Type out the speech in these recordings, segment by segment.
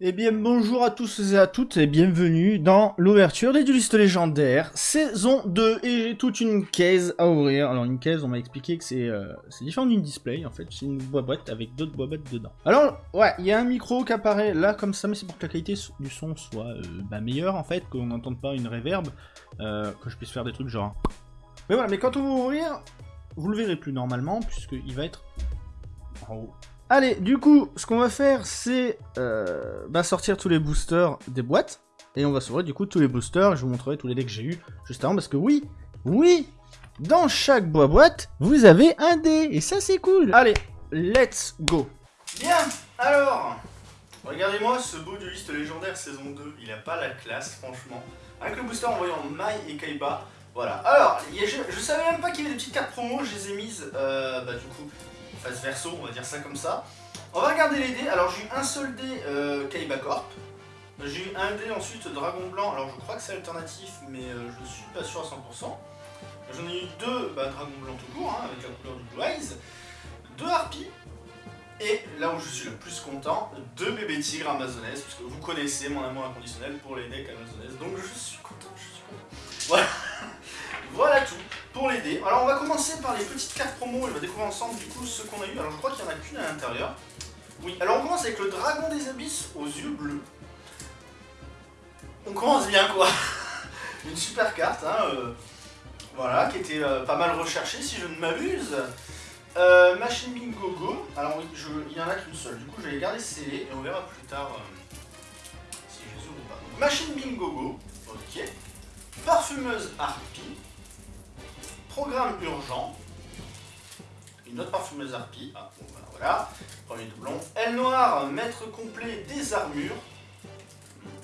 Eh bien bonjour à tous et à toutes et bienvenue dans l'ouverture des duelistes légendaires saison 2 et j'ai toute une caisse à ouvrir. Alors une caisse on m'a expliqué que c'est euh, c'est différent d'une display en fait, c'est une boîte avec d'autres boîtes dedans. Alors ouais, il y a un micro qui apparaît là comme ça mais c'est pour que la qualité du son soit euh, bah, meilleure en fait, qu'on n'entende pas une reverb, euh, que je puisse faire des trucs genre... Mais voilà, mais quand on va ouvrir, vous le verrez plus normalement puisqu'il va être en haut. Allez, du coup, ce qu'on va faire, c'est euh, bah, sortir tous les boosters des boîtes. Et on va s'ouvrir du coup tous les boosters. Je vous montrerai tous les decks que j'ai eu juste avant. Parce que oui, oui, dans chaque boîte, vous avez un dé. Et ça, c'est cool. Allez, let's go. Bien, alors, regardez-moi ce beau dueliste légendaire saison 2. Il a pas la classe, franchement. Avec le booster en voyant Mai et Kaiba. Voilà. Alors, je, savais même pas qu'il y avait des petites cartes promo. Je les ai mises, euh, bah du coup face verso, on va dire ça comme ça. On va regarder les dés. Alors j'ai eu un seul dé euh, Kaiba Corp. J'ai eu un dé ensuite Dragon Blanc. Alors je crois que c'est alternatif, mais euh, je ne suis pas sûr à 100%. J'en ai eu deux bah, Dragon Blanc tout court, hein, avec la couleur du Blue Eyes. Deux Harpies. Et là où je suis le plus content, deux bébés tigres amazonaises, puisque vous connaissez mon amour inconditionnel pour les decks amazonaises. Donc je suis content, je suis content. Voilà, voilà tout pour l'aider. Alors on va commencer par les petites cartes promo, on va découvrir ensemble du coup ce qu'on a eu. Alors je crois qu'il n'y en a qu'une à l'intérieur. Oui, alors on commence avec le dragon des abysses aux yeux bleus. On commence bien quoi Une super carte, hein, euh, voilà, qui était euh, pas mal recherchée si je ne m'abuse. Euh, Machine Bingo Go, alors oui, il y en a qu'une seule, du coup je vais les garder scellées et on verra plus tard si je les ouvre ou pas. Machine Bingo Go, ok. Parfumeuse Harpie. Programme urgent. Une autre parfumeuse harpie. Ah, bon, ben voilà. Premier doublon. Aile noire, maître complet des armures.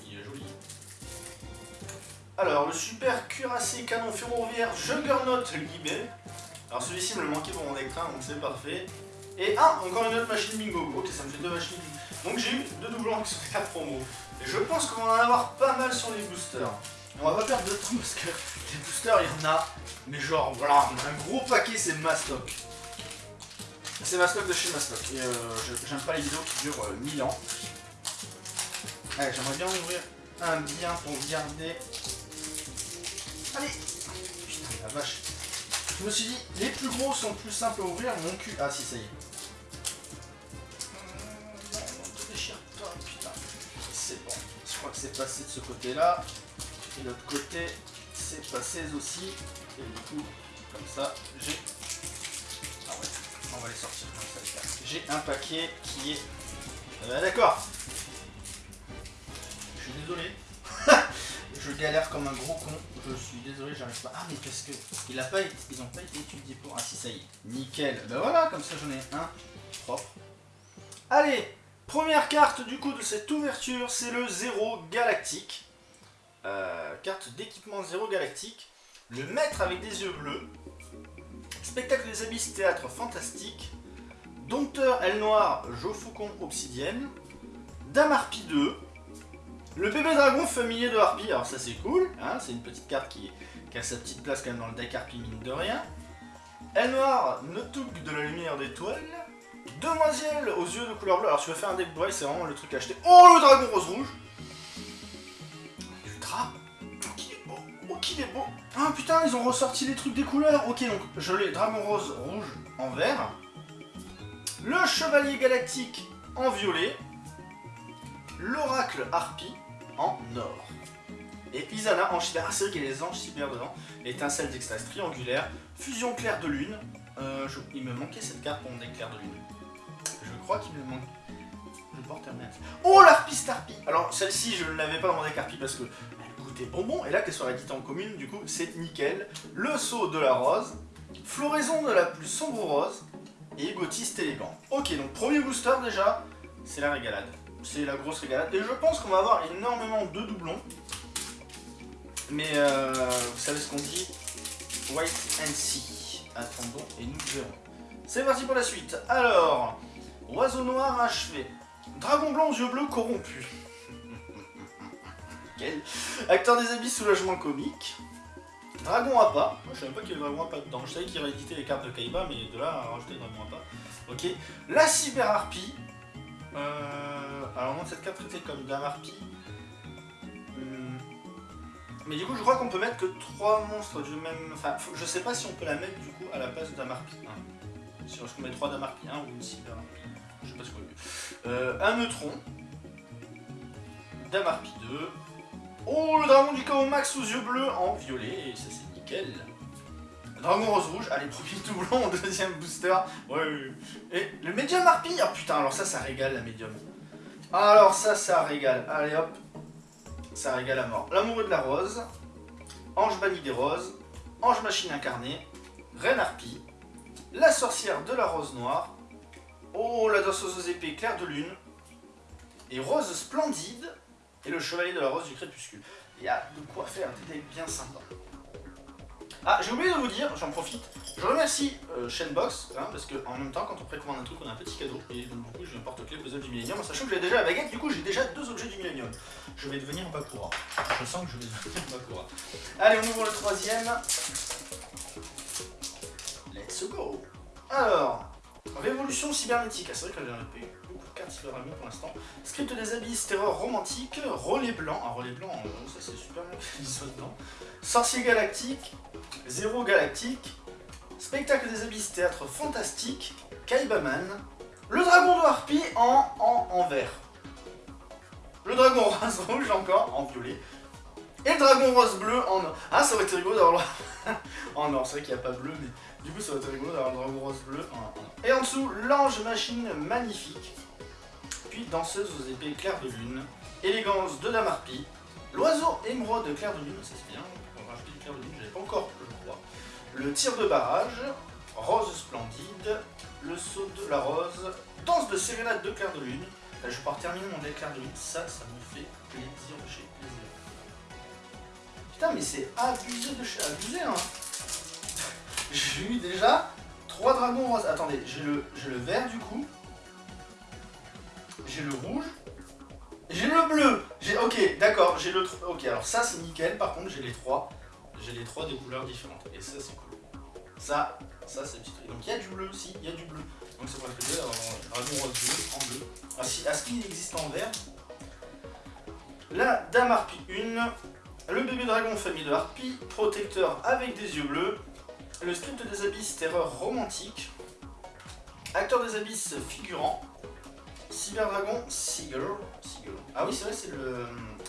Il est joli. Alors, le super cuirassé canon ferroviaire Juggernaut Libé. Alors, celui-ci me le manquait pour mon écran, donc c'est parfait. Et ah, encore une autre machine bingo. Ok, ça me fait deux machines bingo. Donc j'ai eu deux doublons qui sont à promo. Et je pense qu'on va en avoir pas mal sur les boosters. On va pas perdre de temps parce que les boosters, il y en a. Mais genre, voilà, un gros paquet, c'est Mastoc. C'est Mastoc de chez Mastoc. Et euh, j'aime pas les vidéos qui durent 1000 euh, ans. Allez, j'aimerais bien ouvrir un bien pour garder. Allez Putain, la vache. Je me suis dit, les plus gros sont plus simples à ouvrir. Mon cul. Ah, si, ça y est. Pas, putain. C'est bon. Je crois que c'est passé de ce côté-là. L'autre côté, c'est passé aussi. Et du coup, comme ça, j'ai... Ah ouais, on va les sortir comme ça J'ai un paquet qui est... Euh, D'accord Je suis désolé. je galère comme un gros con. Je suis désolé, j'arrive pas. Ah mais parce que il a pas, ils ont pas été étudiés pour. Ah si ça y est, nickel. Ben voilà, comme ça j'en ai un propre. Allez, première carte du coup de cette ouverture, c'est le zéro galactique. Euh, carte d'équipement zéro galactique. Le maître avec des yeux bleus. Spectacle des abysses, théâtre fantastique. Dompteur, aile noire, Faucon, obsidienne. Dame Harpie 2. Le bébé dragon familier de Harpie, alors ça c'est cool, hein, c'est une petite carte qui, a sa petite place quand même dans le deck Harpie mine de rien. Aile noire, Notuk de la lumière d'étoile. Demoiselle aux yeux de couleur bleue, alors si tu veux faire un deck boy, c'est vraiment le truc acheté. Oh le dragon rose rouge qu'il est beau Ah putain, ils ont ressorti les trucs des couleurs Ok, donc je l'ai dragon rose rouge en vert. Le chevalier galactique en violet. L'oracle harpie en or. Et Isana en cyber. Ah, c'est vrai qu'il y a les anges cyber dedans. Étincelle d'extase triangulaire. Fusion claire de lune. Euh, il me manquait cette carte pour mon éclair de lune. Je crois qu'il me manque. Je porte un Oh l'harpie starpie Alors celle-ci je ne l'avais pas dans mon deck harpie parce que bonbons, et là qu'elle soit éditée en commune, du coup c'est nickel. Le saut de la rose, floraison de la plus sombre rose, et égotiste élégant. Ok, donc premier booster déjà, c'est la régalade. C'est la grosse régalade, et je pense qu'on va avoir énormément de doublons. Mais euh, vous savez ce qu'on dit? White and See. Attendons et nous verrons. C'est parti pour la suite. Alors, oiseau noir achevé. Dragon blanc yeux bleus corrompu. Acteur des habits, soulagement comique. Dragon pas. Moi, je savais pas qu'il y avait Dragon pas dedans. Je savais qu'il rééditait les cartes de Kaiba, mais de là à rajouter Dragon pas. Ok. La cyber harpie. Euh, alors non, cette carte traitée comme Dame Harpie. Hmm. Mais du coup, je crois qu'on peut mettre que 3 monstres du même... Enfin, je sais pas si on peut la mettre du coup à la place de Dame Harpie 1. Si on met 3 Dame Harpie 1 ou une Cyber Harpie. Je sais pas ce qu'on veut. Euh, un neutron. Dame Harpie 2. Oh, le dragon du chaos max aux yeux bleus en violet. Et ça, c'est nickel. Dragon rose rouge, allez, premier doublon, deuxième booster. Ouais, ouais, ouais. Et le médium harpie, oh putain, alors ça, ça régale la médium. Alors ça, ça régale. Allez hop, ça régale à mort. L'amoureux de la rose, ange banni des roses, ange machine incarnée, reine harpie, la sorcière de la rose noire, oh la danseuse aux épées claire de lune, et rose splendide, et le chevalier de la rose du crépuscule. Il y a de quoi faire des decks bien sympas. Ah, j'ai oublié de vous dire, j'en profite, je remercie euh, Shenbox, hein, parce que en même temps, quand on précommande un truc, on a un petit cadeau, et donc du coup, j'ai un porte-clés puzzle du Millennium, en sachant que j'ai déjà la baguette, du coup, j'ai déjà deux objets du Millennium. Je vais devenir Bakura. Je sens que je vais devenir Bakura. Allez, on ouvre le troisième. Let's go Alors, Révolution cybernétique, ah, c'est vrai que j'ai pas eu pour l'instant. Script des abysses, terreur romantique, relais blanc, un relais blanc, euh, ça c'est super bien qu'il dedans. Sorcier galactique, Zéro galactique, Spectacle des abysses, théâtre fantastique, Kaibaman, le dragon de Harpie en, en, en vert. Le dragon rose rouge encore en violet. Et le dragon rose bleu en or. Ah, ça aurait été rigolo d'avoir le... en or. C'est vrai qu'il n'y a pas bleu, mais du coup, ça aurait été rigolo d'avoir le dragon rose bleu en. Et en dessous, l'ange machine magnifique. Puis danseuse aux épées claires de lune. Élégance de la marpie. L'oiseau émeraude clair de lune, ça c'est bien. On clair de lune, j'avais pas encore, je crois. Le tir de barrage. Rose splendide. Le saut de la rose. Danse de sérénade de clair de lune. Là, je pouvoir terminer mon deck clair de lune. Ça, ça me fait plaisir de chez plaisir. Putain, mais c'est abusé de chez abusé, hein. J'ai eu déjà 3 dragons roses. Attendez, j'ai le, j'ai le vert du coup. J'ai le rouge. J'ai le bleu. Ok, d'accord. J'ai le, ok. Alors ça c'est nickel. Par contre, j'ai les trois. J'ai les trois des couleurs différentes. Et ça c'est cool. Ça, ça c'est petit truc. Donc il y a du bleu aussi. Il y a du bleu. Donc ça pourrait être bien dragon rose bleu en bleu. Ah, si, à ce qu'il existe en vert. La dame harpie 1. Le bébé dragon famille de harpie. Protecteur avec des yeux bleus. Le script des abysses terreur romantique. Acteur des abysses figurant. Cyberdragon Seagull. Seagull. Ah oui, c'est vrai, c'est le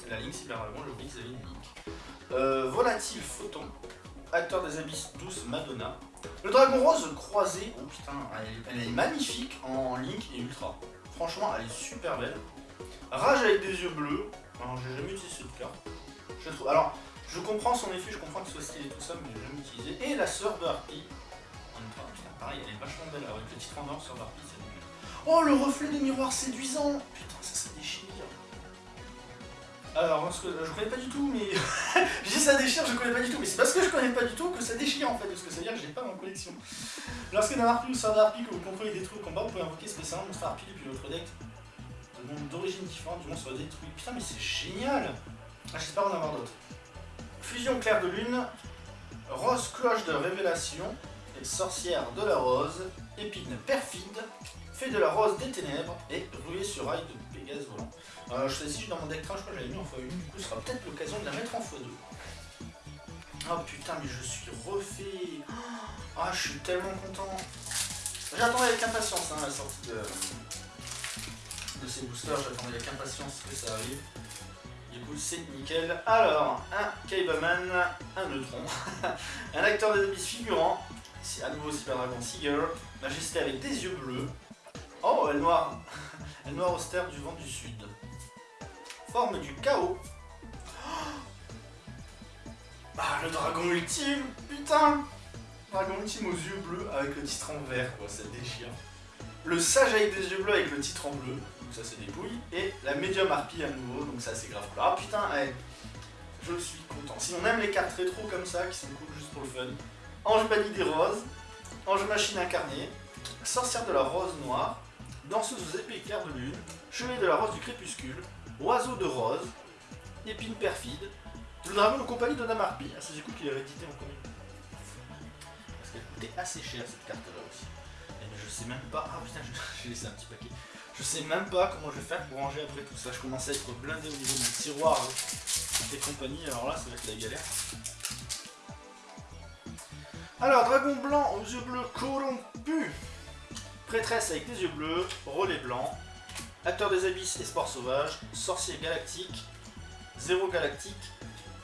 la ligne j'ai oublié qu'ils avaient une ligne. Euh, volatile Photon. Acteur des abysses douce Madonna. Le dragon rose croisé. Oh putain, elle est, magnifique en Link et Ultra. Franchement, elle est super belle. Rage avec des yeux bleus. Alors, j'ai jamais utilisé cette carte. Je trouve. Alors, je comprends son effet, je comprends que ce soit stylé tout ça, mais j'ai jamais utilisé. Et la sœur de. En temps, putain, pareil, elle est vachement belle. Avec le titre en or nickel. Oh, le reflet des miroirs séduisant Putain, ça, ça déchire. Alors, parce que, euh, je connais pas du tout, mais... je dis ça déchire, je connais pas du tout, mais c'est parce que je connais pas du tout que ça déchire en fait, parce que ça veut dire que j'ai pas en collection. Lorsque d'un harpie ou sœur d'harpie que vous contrôlez détruit au combat, vous pouvez invoquer spécialement monstre harpie depuis votre deck de monde d'origine différente du monstre détruit. Putain, mais c'est génial ah, J'espère en avoir d'autres. Fusion claire de lune, rose cloche de révélation, et sorcière de la rose, épine perfide, fait de la rose des ténèbres, et ruée sur rail de Pégase volant. Euh, je sais si dans mon deck train, je crois que j'avais mis en x1, du coup ce sera peut-être l'occasion de la mettre en x2. Oh putain, mais je suis refait Ah, je suis tellement content J'attendais avec impatience hein, la sortie de, de ces boosters, j'attendais avec impatience que ça arrive. Du coup, c'est nickel. Alors, un Kaibaman, un neutron, un acteur des abysses figurant, c'est à nouveau Cyber Dragon Seagull, majesté avec des yeux bleus. Oh, elle noire, elle noire austère du vent du sud. Forme du chaos. Ah, le dragon ultime, putain Dragon ultime aux yeux bleus avec le titre en vert, quoi, ça déchire. Le sage avec des yeux bleus avec le titre en bleu, donc ça c'est dépouille. Et la médium harpie à nouveau, donc ça c'est grave. Ah putain, ouais. je suis content. Si on aime les cartes rétro comme ça, qui sont cool juste pour le fun. Ange banni des roses, ange machine incarnée, sorcière de la rose noire, danseuse aux épées claires de lune, chevalier de la rose du crépuscule, oiseau de rose, épine perfide, le dragon de compagnie de Dame Harpie. Ah, c'est coup qu'il est réédité en comic. Parce qu'elle coûtait assez cher cette carte là aussi. Et je sais même pas. Ah putain, j'ai laissé un petit paquet. Je sais même pas comment je vais faire pour ranger après tout ça. Je commence à être blindé au niveau de tiroir et compagnie, alors là ça va être la galère. Alors, dragon blanc aux yeux bleus corrompus. Prêtresse avec des yeux bleus, relais blanc. Acteur des abysses et sport sauvage. Sorcier galactique. Zéro galactique.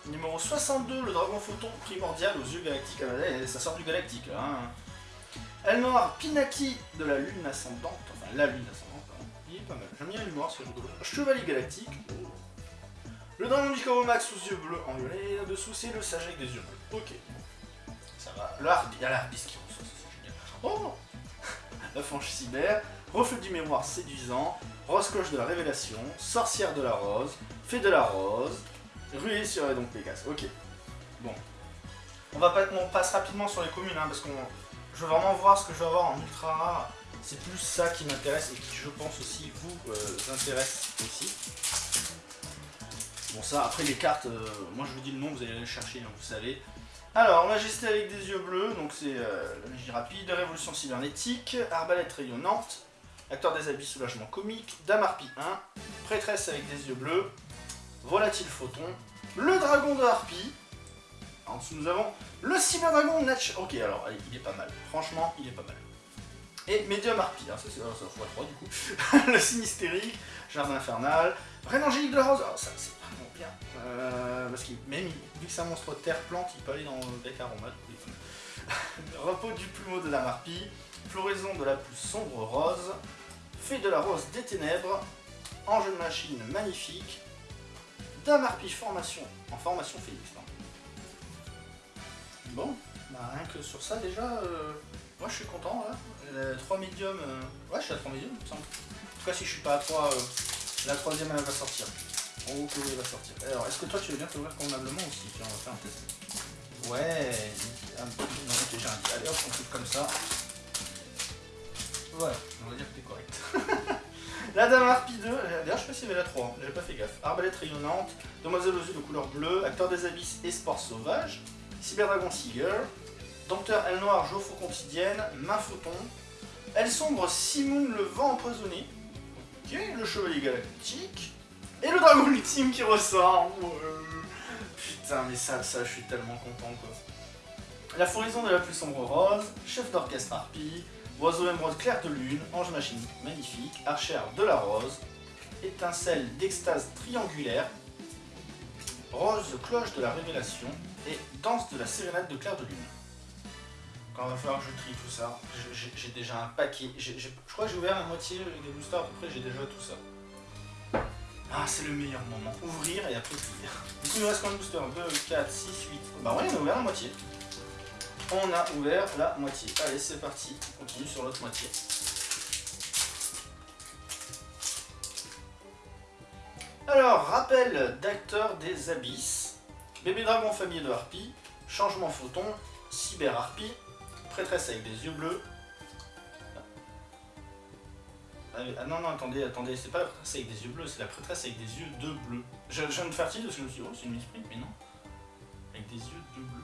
Numéro 62, le dragon photon primordial aux yeux galactiques. Ah, ça sort du galactique là. Hein. Elle noire Pinaki de la lune ascendante. Enfin, la lune ascendante. Hein. Il est pas mal. J'aime bien l'humour, c'est rigolo. Chevalier galactique. Le dragon du Max aux yeux bleus en violet. Et là-dessous, c'est le sage avec des yeux bleus. Ok. Ça va. Le il y a qui reçoit, c'est génial. Oh La fange cyber. Reflet du mémoire séduisant. Rose cloche de la révélation. Sorcière de la rose. Fée de la rose. Ruée sur donc Pégase. Ok. Bon. On va pas, on passe rapidement sur les communes, hein, parce qu'on, je veux vraiment voir ce que je vais avoir en ultra rare. C'est plus ça qui m'intéresse et qui, je pense aussi, vous euh, intéresse aussi. Bon ça, après les cartes, euh, moi je vous dis le nom, vous allez aller chercher, hein, vous savez. Alors, Majesté avec des yeux bleus, donc c'est euh, la magie rapide, Révolution cybernétique, Arbalète rayonnante, Acteur des habits soulagement comique, Dame Harpie 1, Prêtresse avec des yeux bleus, Volatile Photon, le Dragon de Harpie, en dessous nous avons le Cyberdragon Natch. Ok, alors allez, il est pas mal, franchement, il est pas mal. Et Medium Harpie, hein, ça c'est ça 3 du coup, le Sinistérique, Jardin Infernal, Reine Angélique de la Rose, oh, ça c'est vraiment bien, euh, parce que même vu que c'est un monstre terre-plante, il peut aller dans le deck aromate. Repos du plumeau de la Harpie, Floraison de la plus sombre rose, Fée de la rose des ténèbres, Ange de machine magnifique, Dame Harpie formation en formation Félix. Bon, bah rien que sur ça déjà, euh, moi je suis content là. 3 médiums, euh, ouais je suis à 3 médiums il me semble. En tout cas si je suis pas à 3, euh, la troisième elle va sortir. Haut que va sortir. Alors est-ce que toi tu veux bien t'ouvrir convenablement aussi? Tiens on va faire un test. Ouais, un. Non, j'ai un Allez hop on coupe comme ça. Voilà, on va dire que t'es correct. la Dame Harpie 2, d'ailleurs je sais pas s'il y avait la 3, hein. j'ai pas fait gaffe. Arbalète rayonnante, Demoiselle aux yeux de couleur bleue, Acteur des abysses et sport sauvage, Cyberdragon Seager, Dompteur Aile Noire, Joffo quotidienne, Main Photon, Elle sombre, Simoun le vent empoisonné, ok, le Chevalier Galactique, et le Dragon ultime qui ressort. Putain, mais ça, ça, je suis tellement content quoi. La floraison de la plus sombre rose, Chef d'orchestre Harpie, Oiseau émeraude clair de lune, ange machine magnifique, archère de la rose, étincelle d'extase triangulaire, rose cloche de la révélation et danse de la sérénade de clair de lune. Quand il va falloir que je trie tout ça, j'ai déjà un paquet, je crois que j'ai ouvert la moitié des boosters à peu près, j'ai déjà tout ça. Ah, c'est le meilleur moment. Ouvrir et après trier. Du coup, il nous reste combien de boosters? 2, 4, 6, 8. Bah ouais, on a ouvert la moitié on a ouvert la moitié. Allez, c'est parti. On continue sur l'autre moitié. Alors, rappel d'acteurs des abysses. Bébé dragon famille de harpie. Changement photon. Cyber harpie. Prêtresse avec des yeux bleus. Ah non, non, attendez, attendez, c'est pas la prêtresse avec des yeux bleus, c'est la prêtresse avec des yeux de bleu. Je, viens de faire titre parce que je me suis dit, oh, c'est une misprint, mais non. Avec des yeux de bleu.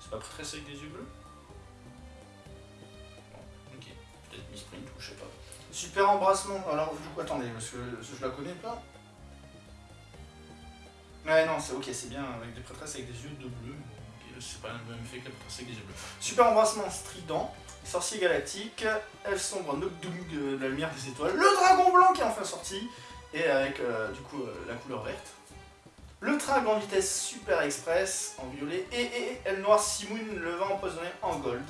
C'est pas très avec des yeux bleus? Ok, peut-être misprint ou je sais pas. Super embrassement, alors du coup attendez, parce que je la connais pas. Ouais non, c'est ok, c'est bien, avec des prêtresses avec des yeux de bleu. C'est pas le même effet. Super embrassement strident, sorcier galactique, elfe sombre Noctung de la lumière des étoiles, le dragon blanc qui est enfin sorti, et avec euh, du coup euh, la couleur verte. Le Trag en vitesse super express en violet et, et, elle noire Simoun le vent empoisonné en gold.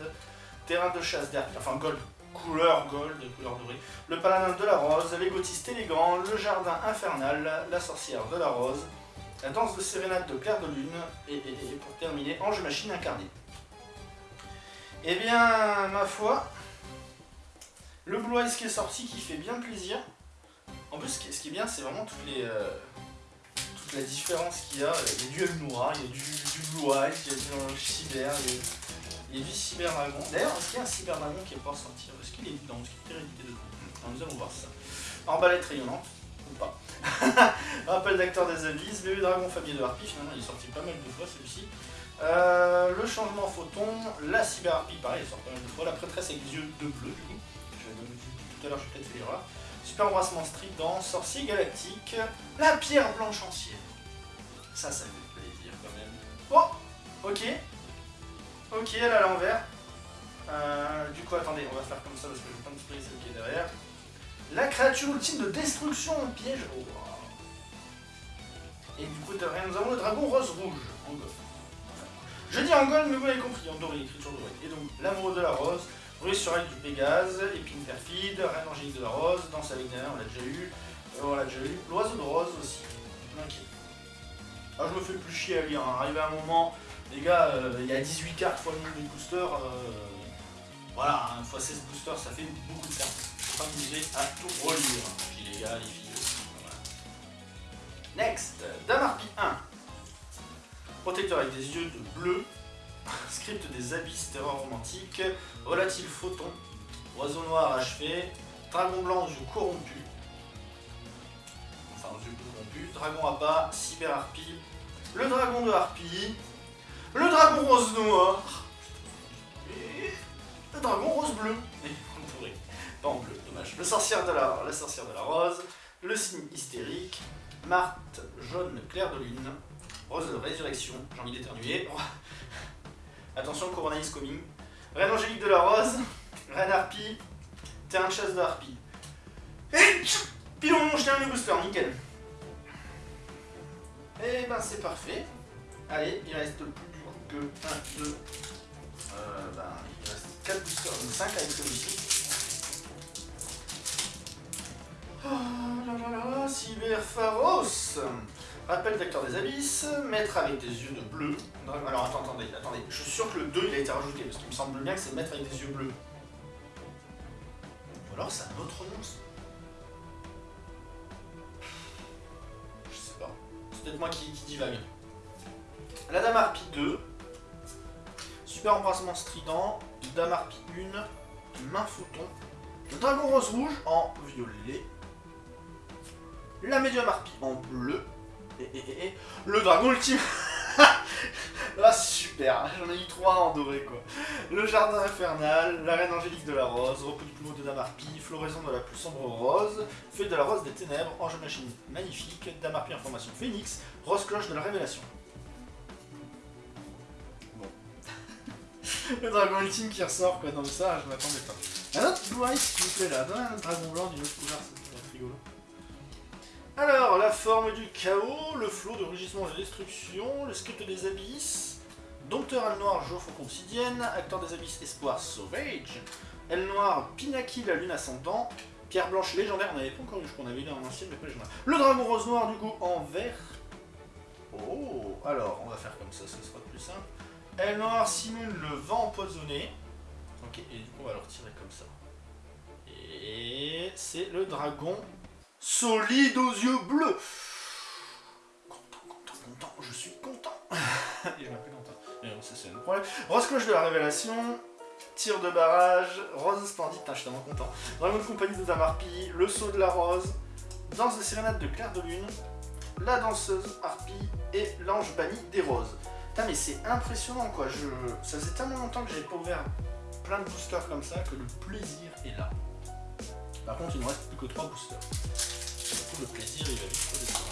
Terrain de chasse d'air, enfin gold, couleur gold, couleur dorée. Le paladin de la rose, l'égotiste élégant, le jardin infernal, la sorcière de la rose, la danse de sérénade de clair de lune et, pour terminer, ange machine incarnée. Eh bien, ma foi, le Blue Eyes qui est sorti qui fait bien plaisir. En plus, ce qui est bien, c'est vraiment toutes les... Euh, la différence qu'il y a. Il y a du Noir, il y a du, Blue Eyes, il y a du Cyber, il y a, du Cyber Dragon. D'ailleurs, est-ce qu'il y a un Cyber Dragon qui est pas sortir Est-ce qu'il est dedans Est-ce qu'il est hérédité dedans Nous allons voir ça. Arbalète rayonnante, ou pas. Rappel d'acteur des abysses, bébé dragon famille de harpie, finalement il est sorti pas mal de fois celui-ci. Euh, le changement photon, la cyber harpie, pareil, il sort pas mal de fois. La prêtresse avec des yeux de bleu, du coup. Tout à l'heure, je vais peut-être l'erreur. Super embrassement strident, sorcier galactique, la pierre blanche ancienne. Ça, ça fait plaisir quand même. Oh Ok. Ok, elle à l'envers. Euh, du coup, attendez, on va faire comme ça parce que je vais pas me celle qui est derrière. La créature ultime de destruction en piège. Et du coup, nous avons le dragon rose-rouge en. Je dis en gold, mais vous l'avez compris, en doré, écriture dorée. Et donc, l'amoureux de la rose, Ruse sur elle du Pégase, épine perfide, reine angélique de la rose, danse avec on l'a déjà eu. Euh, on l'a déjà eu. L'oiseau de rose aussi. Ok. Ah, je me fais plus chier à lire. Hein. Arrivé à un moment, les gars, euh, il y a 18 cartes fois le nombre de boosters. Euh, voilà, hein, fois 16 boosters, ça fait beaucoup de cartes. M'amuser à tout relire. Puis les gars, les. Voilà. Next, Damarpi 1. Protecteur avec des yeux de bleu. Script des abysses, terreur romantique. Volatile photon. Oiseau noir achevé. Dragon blanc aux yeux corrompus. Enfin, aux yeux corrompus. Dragon à bas. Cyber harpie. Le dragon de harpie. Le dragon rose noir. Et le dragon rose bleu. Pas en bleu, Le sorcière de la, la sorcière de la rose. Le signe hystérique. Marthe jaune clair de lune. Rose de résurrection. J'ai envie d'éternuer. Attention, Corona is coming. Reine Angélique de la Rose. Reine Harpie. Terrain de chasse de Harpie. Et pilon, je tiens le booster, nickel. Et eh ben c'est parfait. Allez, il reste plus que 1, 2, euh, ben, il reste 4 boosters, donc 5 avec celui-ci. Là là là là, Cyber Pharos Rappel d'acteur des abysses, maître avec des yeux de bleu. Alors attendez, attendez. Je suis sûr que le 2 il a été rajouté, parce qu'il me semble bien que c'est maître avec des yeux bleus. Ou alors c'est un autre nom. Je sais pas. C'est peut-être moi qui, divague. La Dame Harpie 2. Super embrassement strident. Dame Harpie 1. Main photon. Le dragon rose rouge en violet. La médium harpie en bleu et, le dragon ultime Ah super, j'en ai eu trois en doré quoi. Le jardin infernal, la reine angélique de la rose, repos du plumeau de Damarpi, floraison de la plus sombre rose, feuille de la rose des ténèbres, ange machine magnifique, Damarpi information phénix, rose cloche de la révélation. Bon. le dragon ultime qui ressort quoi, dans ça je m'attendais pas. Un autre blue s'il vous plaît là, un dragon blanc d'une autre couleur, c'est rigolo. Alors, la forme du chaos, le flot de rugissement de destruction, le script des abysses, Dompteur Al Noir, Geoffre Obsidienne, Acteur des abysses, Espoir Sauvage, Elle Noir, Pinaki, la lune ascendant, Pierre Blanche légendaire, on n'avait pas encore eu, je crois qu'on avait eu en ancien, mais pas légendaire. Le Dragon Rose Noir, du coup, en vert. Oh, alors, on va faire comme ça, ce sera plus simple. Elle Noir, Simone, le vent empoisonné. Ok, et du coup, on va le retirer comme ça. Et c'est le dragon solide aux yeux bleus. Content, content, content, je suis content. Et je m'appelle content. Mais bon, ça c'est le problème. Rose cloche de la révélation, tir de barrage, rose splendide, je suis tellement content. Dragon de compagnie de Damarpi, le saut de la rose, danse de sérénade de clair de lune, la danseuse harpie et l'ange banni des roses. Putain, mais c'est impressionnant quoi. Je... Ça faisait tellement longtemps que j'avais pas ouvert plein de boosters comme ça que le plaisir est là. Par contre, il ne reste plus que 3 boosters. Du coup, le plaisir, il va vite redescendre.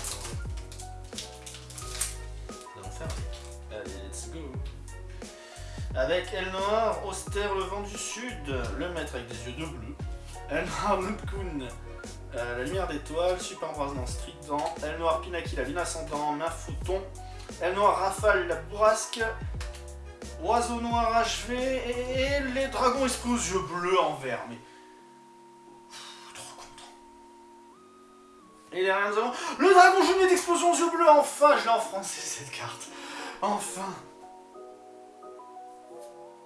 Nous allons faire avec. Allez, let's go. Avec El Noir, Austère, le vent du sud, le maître avec des yeux de bleu. El Noir, Nupkun, euh, la lumière d'étoile, super embrasement strident. El Noir, Pinaki, la lune ascendant, main fouton. El Noir, Rafale, la bourrasque. Oiseau noir achevé et les dragons esprits aux yeux bleus en vert. Et derrière nous avons le dragon jumelé d'explosion aux yeux bleus. Enfin, je l'ai en français cette carte. Enfin.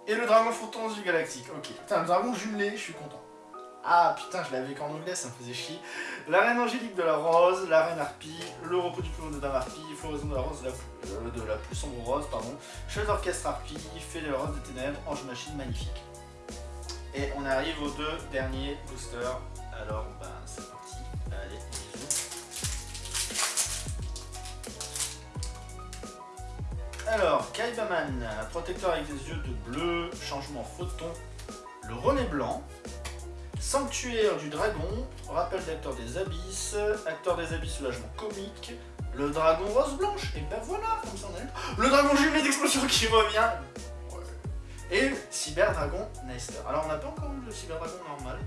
Et le dragon photon aux yeux galactiques. Ok. Putain, le dragon jumelé, je suis content. Ah putain, je l'avais qu'en anglais, ça me faisait chier. La reine angélique de la rose, la reine harpie, le repos du plomb de Dame harpie, floraison de la rose de la, plus, euh, sombre rose, pardon, chef d'orchestre harpie, fait de la rose des ténèbres, ange machine magnifique. Et on arrive aux deux derniers boosters. Alors, ben, c'est Alors, Kaibaman, protecteur avec des yeux de bleu, changement photon, le René blanc, Sanctuaire du dragon, rappel d'acteur des abysses, acteur des abysses soulagement comique, le dragon rose blanche, et ben voilà, comme ça on a Le dragon jumelé d'explosion qui revient. Et cyber dragon Nester. Alors on n'a pas encore eu le cyber dragon normal,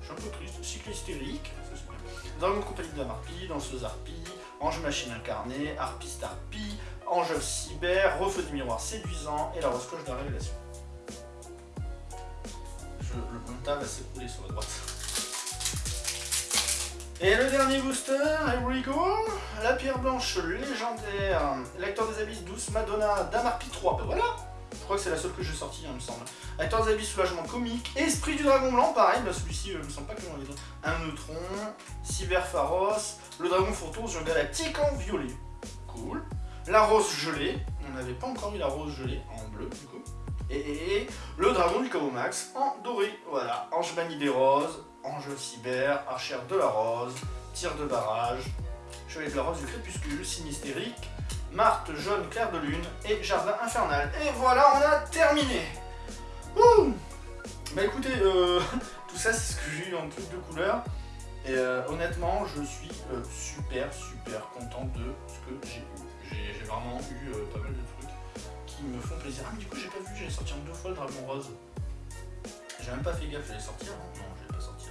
je suis un peu triste, cycle hystérique, ça c'est. Dragon compagnie de la marpie, danseuse harpie, ange machine incarnée, harpiste harpie, ange cyber, refeu du miroir séduisant, et la rose cloche de la révélation le montage va s'écouler sur la droite. Et le dernier booster, here we go La pierre blanche légendaire, l'acteur des abysses douce Madonna, Damarpi 3, ben voilà Je crois que c'est la seule que j'ai sortie, il me semble. Acteur des abysses soulagement comique, Esprit du dragon blanc, pareil, celui-ci, je me sens pas que j'en ai. Un neutron, Cyber Pharos, le dragon fantôme sur galactique en violet. Cool. La rose gelée, on n'avait pas encore eu la rose gelée en bleu du coup et, le dragon du Max en doré. Voilà, ange manie des roses, ange cyber, archère de la rose, tir de barrage, chevalier de la rose du crépuscule, sinistérique, Marthe jaune clair de lune et jardin infernal. Et voilà, on a terminé Ouh Bah écoutez, euh, tout ça c'est ce que j'ai eu en truc de couleur. Et euh, honnêtement, je suis euh, super super content de ce que j'ai eu. J'ai vraiment eu pas mal de trucs me font plaisir. Ah mais du coup j'ai pas vu, j'allais sortir deux fois le dragon rose. J'ai même pas fait gaffe, j'allais sortir. Hein non, j'allais pas sortir.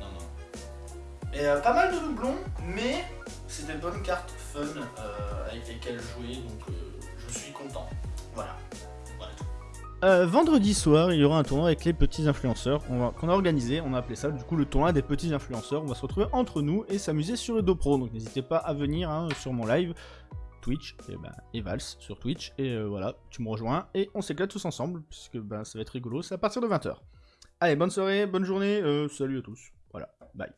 Non, non. Et euh, pas mal de doublons, mais c'est des bonnes cartes fun euh, avec lesquelles jouer, donc euh, je suis content. Voilà. Voilà vendredi soir, il y aura un tournoi avec les petits influenceurs qu'on a organisé. On a appelé ça du coup le tournoi des petits influenceurs. On va se retrouver entre nous et s'amuser sur Edo Pro. Donc n'hésitez pas à venir hein, sur mon live. Twitch, et ben Vals sur Twitch, et euh, voilà, tu me rejoins, et on s'éclate tous ensemble, puisque ben ça va être rigolo, c'est à partir de 20h. Allez, bonne soirée, bonne journée, euh, salut à tous, voilà, bye.